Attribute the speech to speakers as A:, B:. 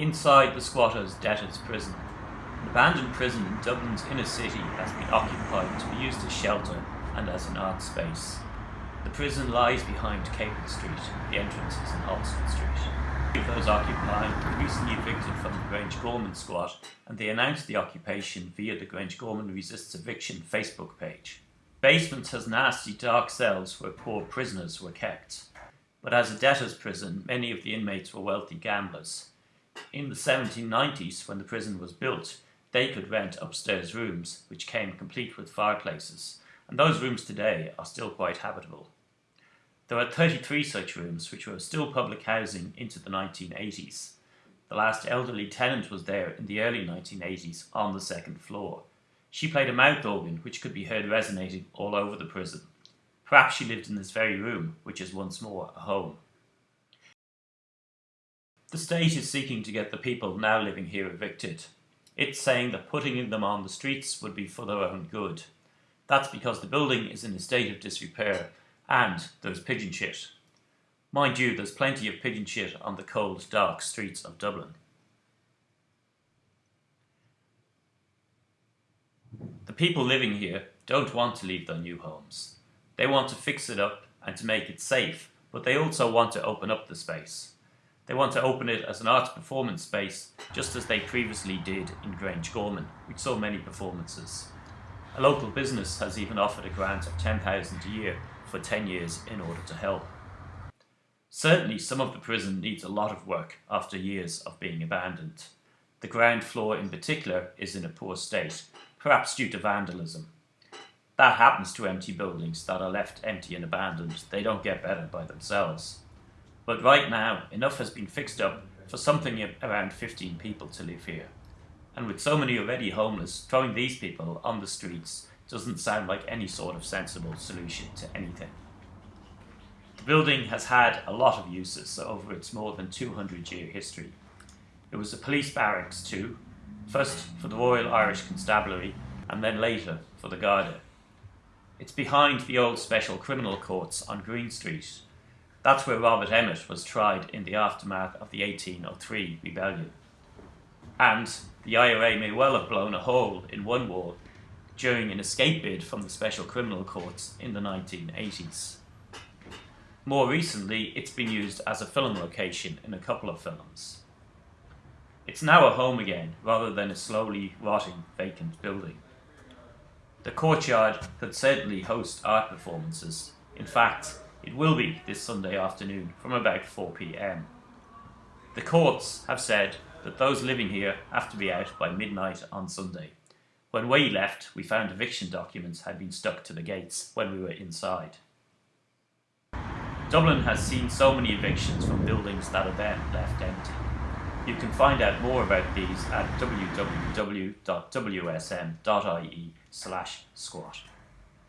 A: Inside the squatters' debtors' prison, an abandoned prison in Dublin's inner city has been occupied to be used as shelter and as an art space. The prison lies behind Capel Street, the entrance is in Halston Street. Those occupying were recently evicted from the Grange Gorman squat and they announced the occupation via the Grange Gorman Resists Eviction Facebook page. Basement has nasty dark cells where poor prisoners were kept. But as a debtor's prison, many of the inmates were wealthy gamblers in the 1790s, when the prison was built, they could rent upstairs rooms, which came complete with fireplaces, and those rooms today are still quite habitable. There are 33 such rooms, which were still public housing into the 1980s. The last elderly tenant was there in the early 1980s on the second floor. She played a mouth organ which could be heard resonating all over the prison. Perhaps she lived in this very room, which is once more a home. The state is seeking to get the people now living here evicted. It's saying that putting them on the streets would be for their own good. That's because the building is in a state of disrepair and there's pigeon shit. Mind you, there's plenty of pigeon shit on the cold, dark streets of Dublin. The people living here don't want to leave their new homes. They want to fix it up and to make it safe, but they also want to open up the space. They want to open it as an arts performance space, just as they previously did in Grange Gorman, which saw many performances. A local business has even offered a grant of 10,000 a year for 10 years in order to help. Certainly some of the prison needs a lot of work after years of being abandoned. The ground floor in particular is in a poor state, perhaps due to vandalism. That happens to empty buildings that are left empty and abandoned. They don't get better by themselves. But right now, enough has been fixed up for something around 15 people to live here. And with so many already homeless, throwing these people on the streets doesn't sound like any sort of sensible solution to anything. The building has had a lot of uses over its more than 200 year history. It was a police barracks too, first for the Royal Irish Constabulary and then later for the Garda. It's behind the old special criminal courts on Green Street that's where Robert Emmet was tried in the aftermath of the 1803 rebellion. And the IRA may well have blown a hole in one wall during an escape bid from the Special Criminal Courts in the 1980s. More recently, it's been used as a film location in a couple of films. It's now a home again, rather than a slowly rotting vacant building. The courtyard could certainly host art performances. In fact, it will be this Sunday afternoon from about 4pm. The courts have said that those living here have to be out by midnight on Sunday. When we left, we found eviction documents had been stuck to the gates when we were inside. Dublin has seen so many evictions from buildings that are then left empty. You can find out more about these at www.wsm.ie slash squat.